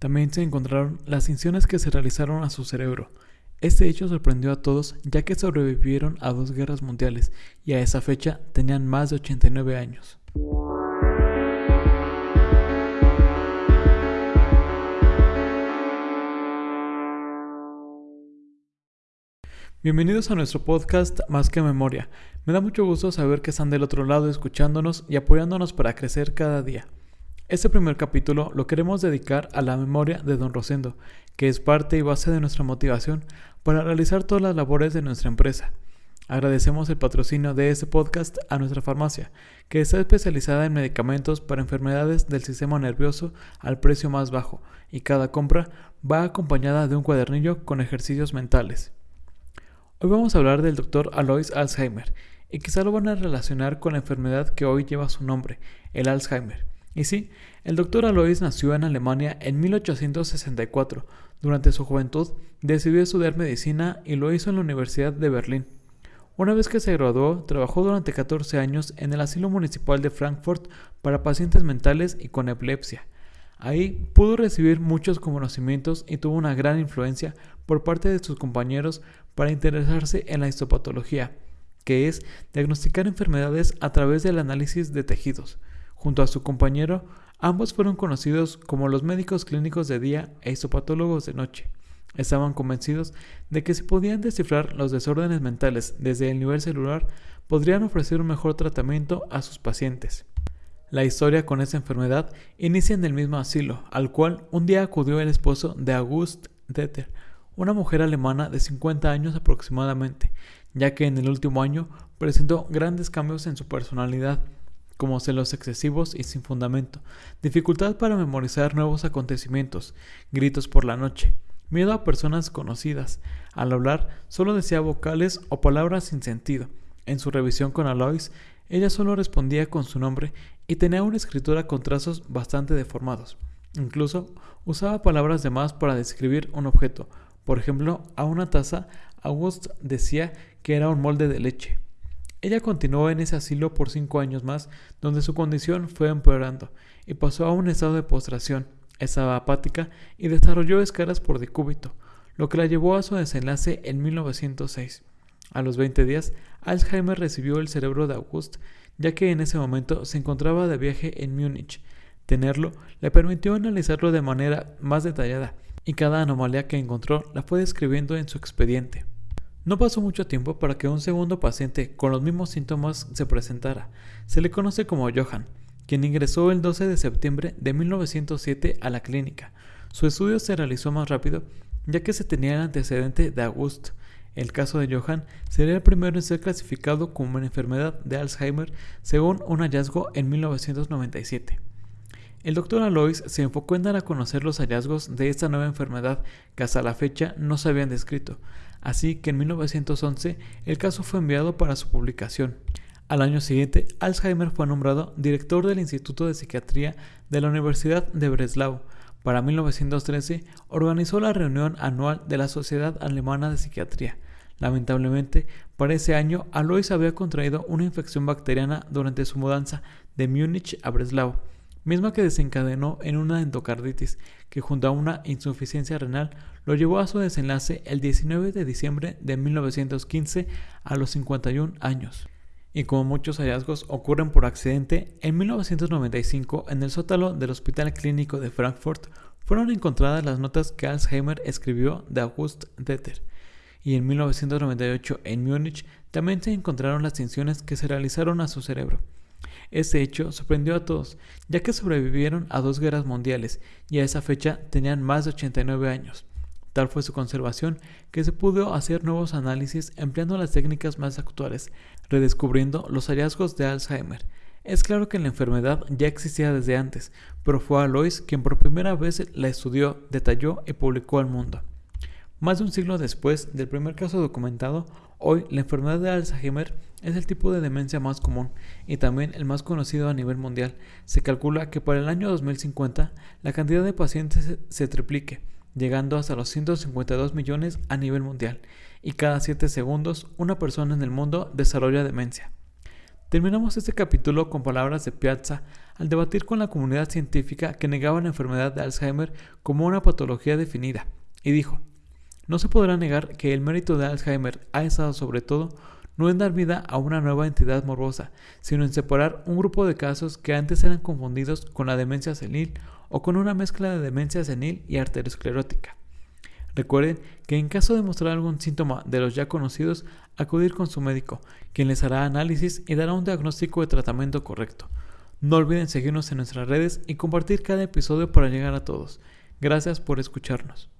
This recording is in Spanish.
También se encontraron las incisiones que se realizaron a su cerebro. Este hecho sorprendió a todos ya que sobrevivieron a dos guerras mundiales y a esa fecha tenían más de 89 años. Bienvenidos a nuestro podcast Más que Memoria. Me da mucho gusto saber que están del otro lado escuchándonos y apoyándonos para crecer cada día. Este primer capítulo lo queremos dedicar a la memoria de Don Rosendo, que es parte y base de nuestra motivación para realizar todas las labores de nuestra empresa. Agradecemos el patrocinio de este podcast a nuestra farmacia, que está especializada en medicamentos para enfermedades del sistema nervioso al precio más bajo, y cada compra va acompañada de un cuadernillo con ejercicios mentales. Hoy vamos a hablar del doctor Alois Alzheimer y quizá lo van a relacionar con la enfermedad que hoy lleva su nombre, el Alzheimer. Y sí, el doctor Alois nació en Alemania en 1864. Durante su juventud decidió estudiar medicina y lo hizo en la Universidad de Berlín. Una vez que se graduó, trabajó durante 14 años en el asilo municipal de Frankfurt para pacientes mentales y con epilepsia. Ahí pudo recibir muchos conocimientos y tuvo una gran influencia por parte de sus compañeros para interesarse en la histopatología, que es diagnosticar enfermedades a través del análisis de tejidos. Junto a su compañero, ambos fueron conocidos como los médicos clínicos de día e histopatólogos de noche. Estaban convencidos de que si podían descifrar los desórdenes mentales desde el nivel celular, podrían ofrecer un mejor tratamiento a sus pacientes. La historia con esta enfermedad inicia en el mismo asilo, al cual un día acudió el esposo de August Deter, una mujer alemana de 50 años aproximadamente, ya que en el último año presentó grandes cambios en su personalidad, como celos excesivos y sin fundamento, dificultad para memorizar nuevos acontecimientos, gritos por la noche, miedo a personas conocidas, al hablar solo decía vocales o palabras sin sentido. En su revisión con Alois, ella solo respondía con su nombre y tenía una escritura con trazos bastante deformados. Incluso usaba palabras de más para describir un objeto. Por ejemplo, a una taza, August decía que era un molde de leche. Ella continuó en ese asilo por cinco años más, donde su condición fue empeorando, y pasó a un estado de postración. Estaba apática y desarrolló escaras por decúbito, lo que la llevó a su desenlace en 1906. A los 20 días, Alzheimer recibió el cerebro de August ya que en ese momento se encontraba de viaje en Múnich. Tenerlo le permitió analizarlo de manera más detallada y cada anomalía que encontró la fue describiendo en su expediente. No pasó mucho tiempo para que un segundo paciente con los mismos síntomas se presentara. Se le conoce como Johann, quien ingresó el 12 de septiembre de 1907 a la clínica. Su estudio se realizó más rápido ya que se tenía el antecedente de August, el caso de Johann sería el primero en ser clasificado como una enfermedad de Alzheimer según un hallazgo en 1997. El doctor Alois se enfocó en dar a conocer los hallazgos de esta nueva enfermedad que hasta la fecha no se habían descrito, así que en 1911 el caso fue enviado para su publicación. Al año siguiente, Alzheimer fue nombrado director del Instituto de Psiquiatría de la Universidad de Breslau, para 1913 organizó la reunión anual de la Sociedad Alemana de Psiquiatría. Lamentablemente, para ese año, Alois había contraído una infección bacteriana durante su mudanza de Múnich a Breslau, misma que desencadenó en una endocarditis que junto a una insuficiencia renal lo llevó a su desenlace el 19 de diciembre de 1915 a los 51 años y como muchos hallazgos ocurren por accidente, en 1995 en el sótano del Hospital Clínico de Frankfurt fueron encontradas las notas que Alzheimer escribió de August Deter, y en 1998 en Múnich también se encontraron las tinciones que se realizaron a su cerebro. Este hecho sorprendió a todos, ya que sobrevivieron a dos guerras mundiales y a esa fecha tenían más de 89 años. Tal fue su conservación que se pudo hacer nuevos análisis empleando las técnicas más actuales, redescubriendo los hallazgos de Alzheimer. Es claro que la enfermedad ya existía desde antes, pero fue Alois quien por primera vez la estudió, detalló y publicó al mundo. Más de un siglo después del primer caso documentado, hoy la enfermedad de Alzheimer es el tipo de demencia más común y también el más conocido a nivel mundial. Se calcula que para el año 2050 la cantidad de pacientes se triplique llegando hasta los 152 millones a nivel mundial, y cada 7 segundos una persona en el mundo desarrolla demencia. Terminamos este capítulo con palabras de Piazza al debatir con la comunidad científica que negaba la enfermedad de Alzheimer como una patología definida, y dijo, no se podrá negar que el mérito de Alzheimer ha estado sobre todo no en dar vida a una nueva entidad morbosa, sino en separar un grupo de casos que antes eran confundidos con la demencia senil o con una mezcla de demencia senil y arteriosclerótica. Recuerden que en caso de mostrar algún síntoma de los ya conocidos, acudir con su médico, quien les hará análisis y dará un diagnóstico de tratamiento correcto. No olviden seguirnos en nuestras redes y compartir cada episodio para llegar a todos. Gracias por escucharnos.